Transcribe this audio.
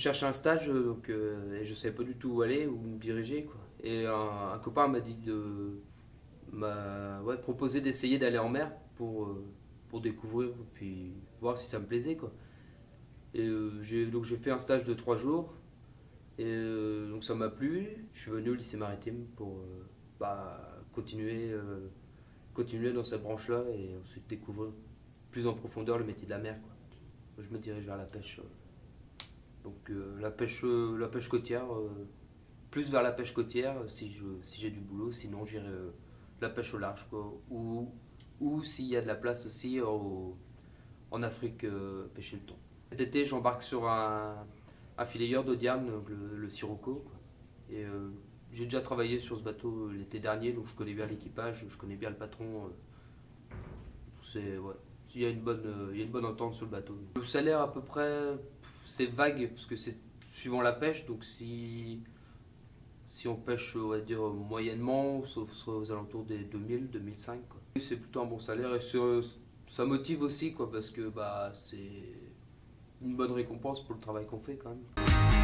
cherchais un stage donc, et je savais pas du tout où aller, où me diriger. Quoi. Et un, copain m'a dit de proposé d'essayer d'aller en mer pour, pour découvrir puis voir si ça me plaisait. Quoi. Et donc j'ai fait un stage de trois jours. Et donc ça m'a plu. Je suis venu au lycée maritime pour bah, continuer, continuer dans cette branche-là et ensuite découvrir plus en profondeur le métier de la mer. Quoi. Je me dirige vers la pêche. Euh. Donc euh, la, pêche, euh, la pêche côtière, plus vers la pêche côtière si j'ai si du boulot, sinon j'irai la pêche au large. Quoi. Ou, ou s'il y a de la place aussi en Afrique, pêcher le thon. Cet été, j'embarque sur un, un filayeur d'Odiam, le, Sirocco. Et j'ai déjà travaillé sur ce bateau l'été dernier, donc je connais bien l'équipage, je connais bien le patron. Ouais, il y, a une bonne, euh, il y a une bonne entente sur le bateau. Le salaire à peu près, c'est vague parce que c'est suivant la pêche. Donc si, on pêche, on va dire moyennement, ça sera aux alentours des 2000, 2005. C'est plutôt un bon salaire et ça motive aussi quoi, parce que bah, c'est une bonne récompense pour le travail qu'on fait quand même.